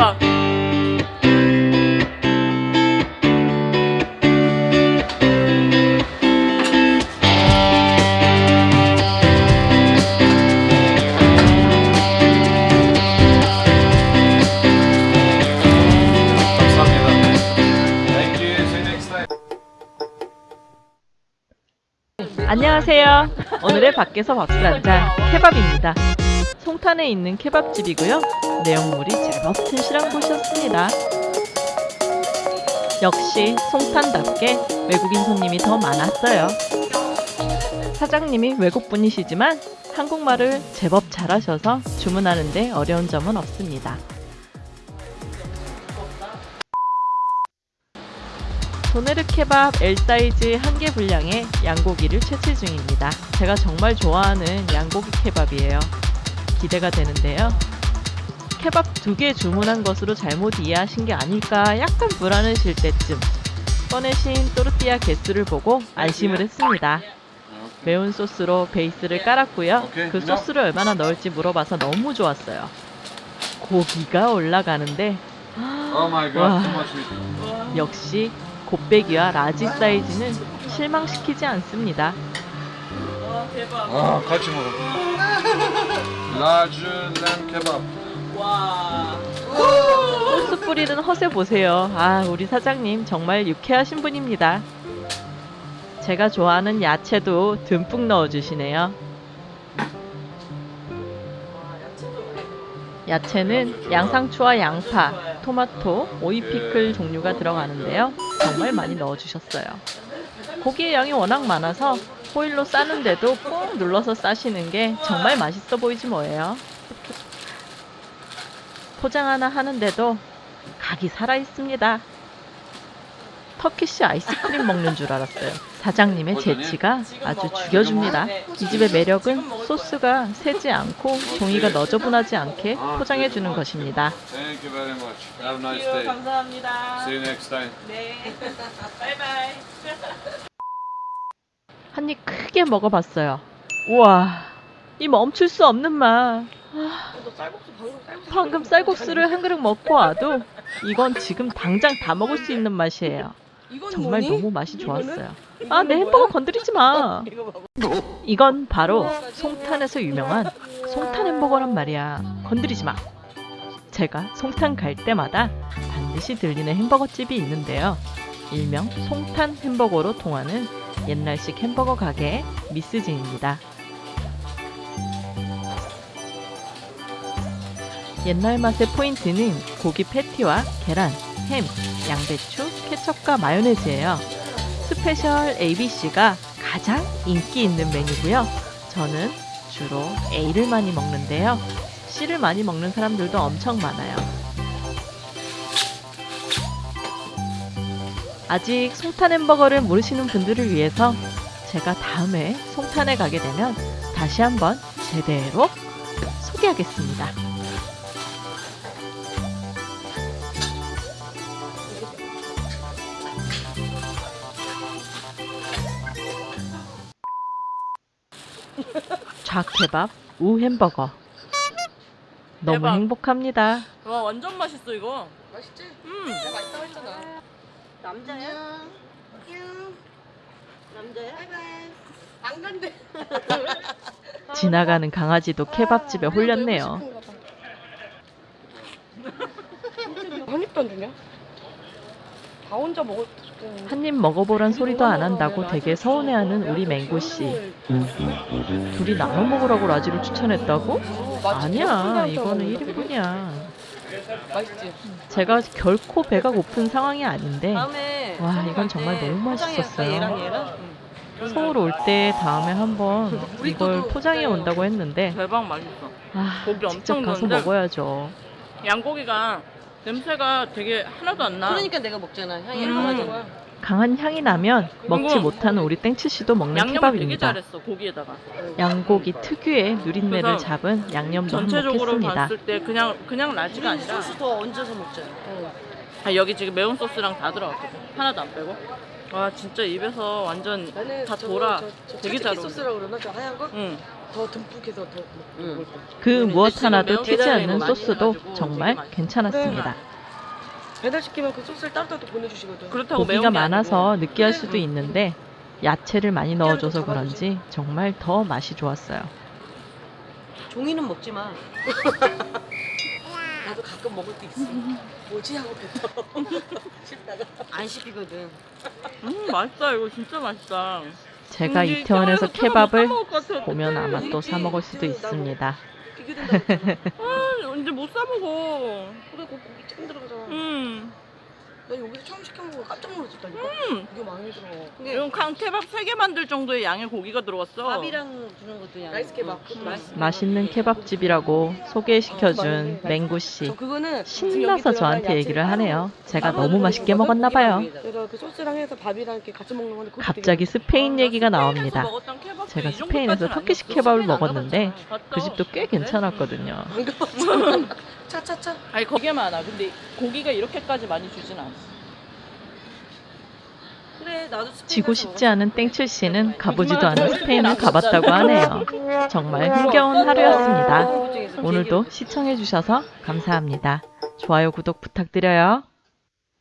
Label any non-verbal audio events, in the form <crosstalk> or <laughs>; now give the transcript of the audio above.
대박. 안녕하세요. 오늘의 밖에서 한잔 케밥입니다. 송탄에 있는 케밥집이고요. 내용물이 제법 튼실한 곳이었습니다. 역시 송탄답게 외국인 손님이 더 많았어요. 사장님이 외국분이시지만 한국말을 제법 잘하셔서 주문하는데 어려운 점은 없습니다. 도네르 케밥 L 사이즈 한 개 분량의 양고기를 채취 중입니다. 제가 정말 좋아하는 양고기 케밥이에요. 기대가 되는데요. 케밥 두 개 주문한 것으로 잘못 이해하신 게 아닐까 약간 불안해질 때쯤 꺼내신 또르띠아 개수를 보고 안심을 했습니다. 매운 소스로 베이스를 깔았고요. 그 소스를 얼마나 넣을지 물어봐서 너무 좋았어요. 고기가 올라가는데 much meat. 역시 곱빼기와 large 사이즈는 실망시키지 않습니다. 와 대박. 아, 같이 먹어. Large lamb kebab. 와. 소스 뿌리는 허세 보세요. 아, 우리 사장님 정말 유쾌하신 분입니다. 제가 좋아하는 야채도 듬뿍 넣어주시네요. 야채는 양상추와 양파, 토마토, 오이 피클 종류가 들어가는데요. 정말 많이 넣어주셨어요. 고기의 양이 워낙 많아서 호일로 싸는데도 꾹 눌러서 싸시는 게 정말 맛있어 보이지 뭐예요. 포장 하나 하는데도 각이 살아 있습니다. 터키시 아이스크림 먹는 줄 알았어요. 사장님의 재치가 아주 죽여줍니다. 이 집의 매력은 소스가 새지 않고 종이가 너저분하지 않게 포장해 주는 것입니다. Thank you very much. Have a nice 유 day. 감사합니다. See you next time. 네. <laughs> 바이바이. 한입 크게 먹어봤어요. 우와, 이 멈출 수 없는 맛. 방금 쌀국수. 방금 쌀국수를 한 그릇 먹고 와도 이건 지금 당장 다 먹을 수 있는 맛이에요. 정말? 너무 맛이? 좋았어요. 아, 내? 햄버거 건드리지 마. 이건 바로 송탄에서 유명한 송탄 햄버거란 말이야. 건드리지 마. 제가 송탄 갈 때마다 반드시 들리는 햄버거 집이 있는데요. 일명 송탄 햄버거로 통하는 옛날식 햄버거 가게 미스진입니다. 옛날 맛의 포인트는 고기 패티와 계란, 햄, 양배추, 케첩과 마요네즈예요. special ABC가 가장 인기 있는 메뉴고요. 저는 주로 A를 많이 먹는데요. C를 많이 먹는 사람들도 엄청 많아요. 아직 송탄 햄버거를 모르시는 분들을 위해서 제가 다음에 송탄에 가게 되면 다시 한번 제대로 소개하겠습니다. 좌케밥 우 햄버거 너무 대박. 행복합니다. 와 완전 맛있어 이거. 맛있지? 음. 내가 맛있다고 했잖아. 남자야? 남자야? 바이바이. 안 간대. <laughs> 지나가는 강아지도 케밥집에 홀렸네요. 한 입도 안 주냐? 다 혼자 먹을 한 입 먹어보란 소리도 안 한다고 되게 서운해하는 우리 맹고 씨. 둘이 나눠 먹으라고 라지를 추천했다고? 아니야, 이거는 1인분이야. 맛있지? 제가 결코 배가 고픈 상황이 아닌데 와, 이건 정말 너무 맛있었어요. 서울 올 때 다음에 한번 이걸 포장해 온다고 했는데 대박 맛있어. 아, 직접 가서? 먹어야죠. 양고기가 냄새가 되게 하나도 안 나. 그러니까 내가 먹잖아. 향이 음. 강하잖아. 강한 향이 나면 먹지 못하는 우리 땡치 씨도 먹는 양념을 되게 케밥입니다. 잘했어 고기에다가. 양고기 특유의 누린내를 그래서 잡은 양념도 전체적으로 한몫했습니다. 봤을 때 그냥 그냥 라지가 우리 아니라 소스 더 얹어서 먹자. 아, 여기 지금 매운 소스랑 다 들어갔거든. 하나도 안 빼고. 와 진짜 입에서 완전 다 저거 돌아. 저, 저 되게 잘 어울려. 소스라고 그러나 저 하얀 거? 응. 더 듬뿍 해서 더 응. 먹을 때. 그 근데 무엇 하나도 튀지 않는 소스도 정말. 괜찮았습니다. 배달 시키면 그 소스를 따로 따로 보내주시거든. 그렇다고 매운 고기가 게 많아서 아니고. 느끼할 수도 있는데 야채를 많이 넣어줘서 그런지 정말 더 맛이 좋았어요. 종이는 먹지 마. <laughs> 나도 가끔 먹을 때 있어. 뭐지 하고 뱉어. <laughs> 안 씹히거든. <laughs> 음 맛있다 이거 진짜 맛있다. 제가 근데 이태원에서 케밥을. 보면 아마 또 사 먹을 수도 있습니다. 아, 이제 못 사 먹어. 그래 고- 고기 짱 들어가잖아. 음. 나 여기서 처음 시켜 먹고 깜짝 놀랐었다니까. 음. 이게 많이 들어. 근데 이건 강 케밥 3개 만들 정도의 양의 고기가 들어갔어. 밥이랑 주는 것도 양. 라이스 케밥. 맛있어. 맛있는 케밥집이라고 소개시켜준 맹구 씨. 저 그거는 신나서 저한테 얘기를 하네요. 제가 따로 너무 맛있게 먹었나 봐요. 그래서 그 소스랑 해서 밥이랑 이렇게 같이 먹는 건데 그것도 갑자기 스페인 얘기가 나옵니다. 제가 이 스페인에서 터키식. 케밥을 먹었는데 그 집도 꽤? 괜찮았거든요. <laughs> 차차차. 아니 거기에 많아. 근데 고기가 이렇게까지 많이 주진 스페인 지고 싶지 않은 땡칠 씨는 가보지도 않은 스페인을 가봤다고 하네요. 정말 흥겨운 하루였습니다. 오늘도 시청해주셔서 감사합니다. 좋아요, 구독 부탁드려요.